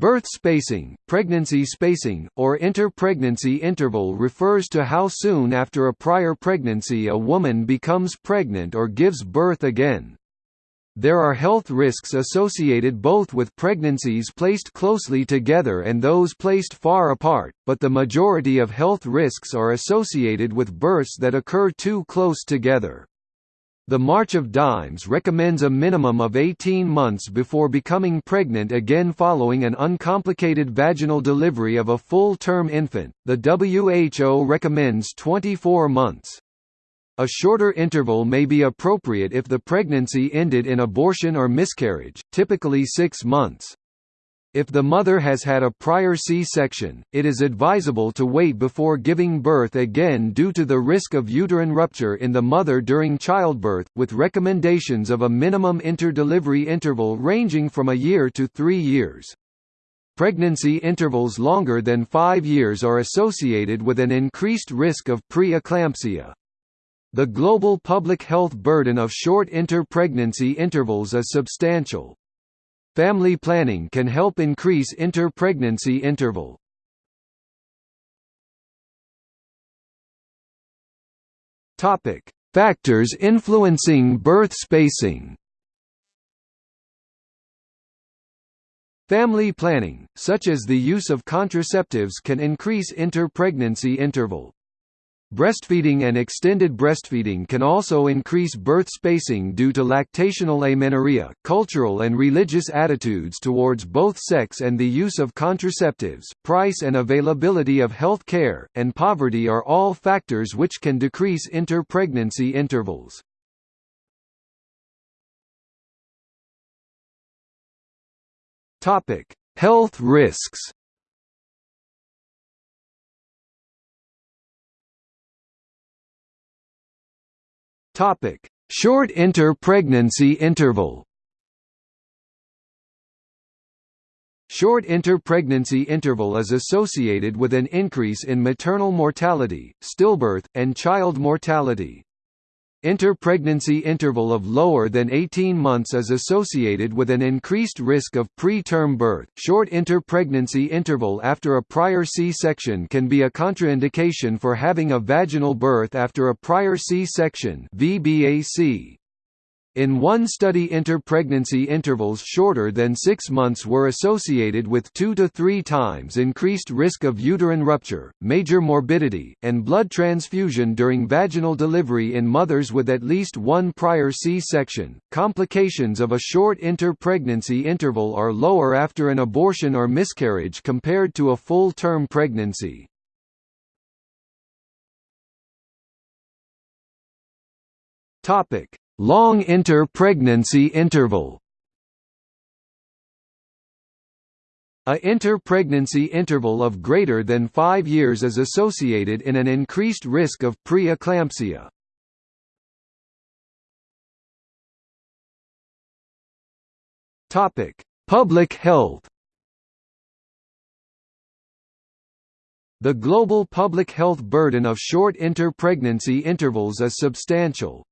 Birth spacing, pregnancy spacing, or inter-pregnancy interval refers to how soon after a prior pregnancy a woman becomes pregnant or gives birth again. There are health risks associated both with pregnancies placed closely together and those placed far apart, but the majority of health risks are associated with births that occur too close together. The March of Dimes recommends a minimum of 18 months before becoming pregnant again following an uncomplicated vaginal delivery of a full-term infant. The WHO recommends 24 months. A shorter interval may be appropriate if the pregnancy ended in abortion or miscarriage, typically 6 months. If the mother has had a prior C-section, it is advisable to wait before giving birth again due to the risk of uterine rupture in the mother during childbirth, with recommendations of a minimum interdelivery interval ranging from a year to three years. Pregnancy intervals longer than five years are associated with an increased risk of pre-eclampsia. The global public health burden of short inter-pregnancy intervals is substantial. Family planning can help increase inter-pregnancy interval. Topic: Factors influencing birth spacing. Family planning, such as the use of contraceptives can increase inter-pregnancy interval. Breastfeeding and extended breastfeeding can also increase birth spacing due to lactational amenorrhea. Cultural and religious attitudes towards both sex and the use of contraceptives, price and availability of health care, and poverty are all factors which can decrease inter-pregnancy intervals. Health risks. Topic: Short inter-pregnancy interval. Short inter-pregnancy interval is associated with an increase in maternal mortality, stillbirth, and child mortality. Inter-pregnancy interval of lower than 18 months is associated with an increased risk of preterm birth. Short inter-pregnancy interval after a prior C-section can be a contraindication for having a vaginal birth after a prior C-section (VBAC). In one study interpregnancy intervals shorter than six months were associated with two to three times increased risk of uterine rupture, major morbidity, and blood transfusion during vaginal delivery in mothers with at least one prior C-section. Complications of a short interpregnancy interval are lower after an abortion or miscarriage compared to a full-term pregnancy. Topic: Long inter-pregnancy interval A inter-pregnancy interval of greater than 5 years is associated in an increased risk of pre-eclampsia. Topic: Public health. The global public health burden of short inter-pregnancy intervals is substantial.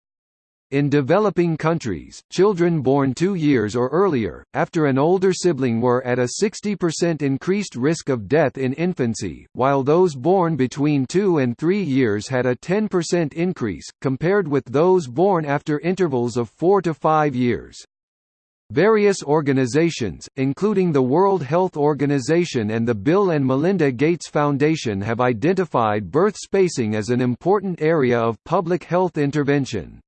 In developing countries, children born two years or earlier, after an older sibling were at a 60% increased risk of death in infancy, while those born between two and three years had a 10% increase, compared with those born after intervals of four to five years. Various organizations, including the World Health Organization and the Bill and Melinda Gates Foundation have identified birth spacing as an important area of public health intervention.